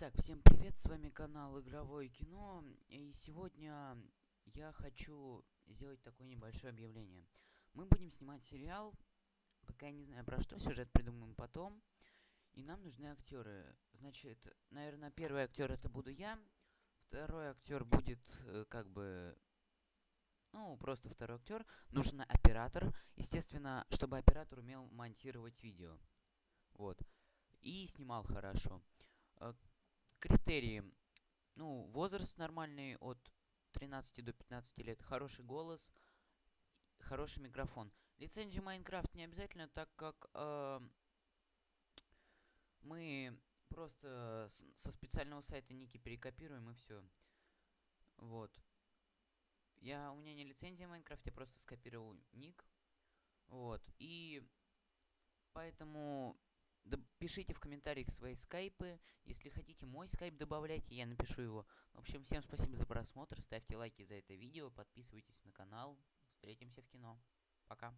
Итак, всем привет, с вами канал Игровое кино, и сегодня я хочу сделать такое небольшое объявление. Мы будем снимать сериал, пока я не знаю про что, сюжет придумаем потом, и нам нужны актеры. Значит, наверное, первый актер это буду я, второй актер будет э, как бы, ну, просто второй актер. Нужен оператор, естественно, чтобы оператор умел монтировать видео, вот, и снимал хорошо. Критерии. Ну, возраст нормальный от 13 до 15 лет, хороший голос, хороший микрофон. Лицензию Майнкрафт не обязательно, так как э, мы просто со специального сайта ники перекопируем и все. Вот. Я, у меня не лицензия Майнкрафт, я просто скопировал ник. Вот. И поэтому Пишите в комментариях свои скайпы. Если хотите мой скайп, добавляйте, я напишу его. В общем, всем спасибо за просмотр. Ставьте лайки за это видео, подписывайтесь на канал. Встретимся в кино. Пока.